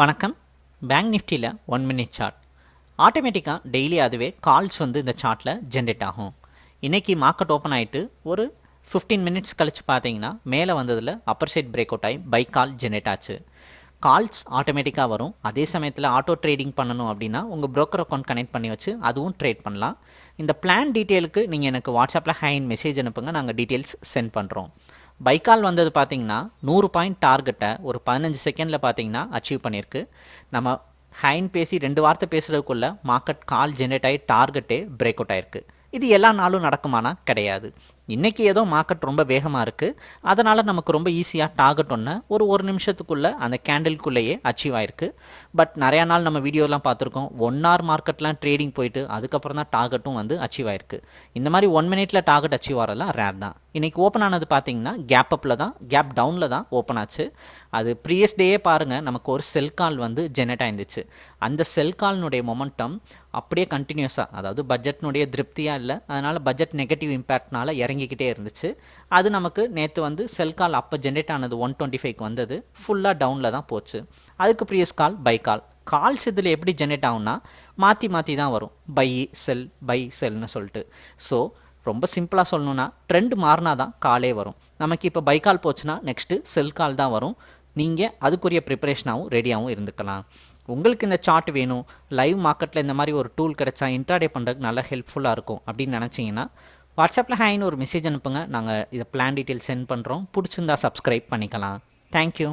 வணக்கம். பேங்க் நிஃப்டியில் one minute chart ஆட்டோமேட்டிக்காக டெய்லி அதுவே கால்ஸ் வந்து இந்த சார்ட்டில் ஜென்ரேட் ஆகும். இன்றைக்கி மார்க்கெட் ஓப்பன் ஆகிட்டு ஒரு ஃபிஃப்டீன் மினிட்ஸ் கழித்து பார்த்தீங்கன்னா மேலே வந்ததில் அப்பர் சைட் பிரேக் அவுட் ஆகி பை கால் ஜென்ரேட் ஆச்சு. கால்ஸ் ஆட்டோமேட்டிக்காக வரும். அதே சமயத்தில் ஆட்டோ ட்ரேடிங் பண்ணணும் அப்படின்னா உங்கள் ப்ரோக்கர் அக்கௌண்ட் கனெக்ட் பண்ணி வச்சு அதுவும் ட்ரேட் பண்ணலாம். இந்த பிளான் டீட்டெயிலுக்கு நீங்கள் எனக்கு வாட்ஸ்அப்பில் ஹேண்ட் மெசேஜ் அனுப்புங்க. நாங்கள் டீட்டெயில்ஸ் சென்ட் பண்ணுறோம் பைக்கால் வந்தது பார்த்தீங்கன்னா நூறு பாயிண்ட் டார்கெட்டை ஒரு பதினஞ்சு செகண்டில் பார்த்தீங்கன்னா அச்சீவ் பண்ணியிருக்கு. நம்ம ஹைன் பேசி ரெண்டு வார்த்தை பேசுகிறதுக்குள்ள மார்க்கெட் கால் ஜென்ரேட் ஆகி டார்கெட்டே பிரேக் அவுட் ஆயிருக்கு. இது எல்லா நாளும் நடக்குமானா கிடையாது. இன்றைக்கி ஏதோ மார்க்கெட் ரொம்ப வேகமாக இருக்குது அதனால் நமக்கு ரொம்ப ஈஸியாக டார்கெட் ஒன்று ஒரு ஒரு நிமிஷத்துக்குள்ளே அந்த கேண்டில்குள்ளேயே அச்சீவ் ஆயிருக்கு. பட் நிறையா நாள் நம்ம வீடியோலாம் பார்த்துருக்கோம். ஒன் ஹவர் மார்க்கெட்லாம் ட்ரேடிங் போயிட்டு அதுக்கப்புறம் தான் டார்கெட்டும் வந்து அச்சீவ் ஆயிருக்கு. இந்த மாதிரி ஒன் மினிட்ல டார்கெட் அச்சீவ் ஆகிறதுலாம் ரேர் தான். இன்றைக்கி ஓப்பன் ஆனது பார்த்தீங்கன்னா கேப் அப்பில் தான் கேப் டவுனில் தான் ஓப்பன் ஆச்சு. அது ப்ரீவியஸ் டேயே பாருங்கள் நமக்கு ஒரு செல் கால் வந்து ஜெனரேட் ஆயிருந்துச்சு. அந்த செல் கால்னுடைய மொமெண்டம் அப்படியே கண்டினியூஸாக அதாவது பட்ஜெட்னுடைய திருப்தியாக இல்லை அதனால் பட்ஜெட் நெகட்டிவ் இம்பேக்ட்னால இறங்கிக்கிட்டே இருந்துச்சு. அது நமக்கு நேற்று வந்து செல் கால் அப்போ ஜென்ரேட் ஆனது ஒன் டுவெண்ட்டி ஃபைவ்க்கு வந்தது. ஃபுல்லாக டவுனில் தான் போச்சு. அதுக்கு previous call buy call calls இதில் எப்படி ஜென்ரேட் ஆகும்னா மாற்றி மாற்றி தான் வரும். பை செல் பை செல்னு சொல்லிட்டு. ஸோ ரொம்ப சிம்பிளாக சொல்லணுன்னா ட்ரெண்ட் மாறினா தான் காலே வரும். நமக்கு இப்போ பை கால் போச்சுன்னா நெக்ஸ்ட்டு செல் கால் தான் வரும். நீங்கள் அதுக்குரிய ப்ரிப்பரேஷனாகவும் ரெடியாகவும் இருந்துக்கலாம். உங்களுக்கு இந்த சார்ட் வேணும். லைவ் மார்க்கெட்டில் இந்த மாதிரி ஒரு டூல் கிடைச்சா இன்ட்ராடே பண்ணுறதுக்கு நல்லா ஹெல்ப்ஃபுல்லாக இருக்கும் அப்படின்னு நினச்சிங்கன்னா வாட்ஸ்அப்பில் ஹேன்னு ஒரு மெசேஜ் அனுப்புங்க. நாங்கள் இதை பிளான் டீட்டெயில் சென்ட் பண்ணுறோம் பிடிச்சிருந்தா சப்ஸ்கிரைப் பண்ணிக்கலாம். தேங்க்யூ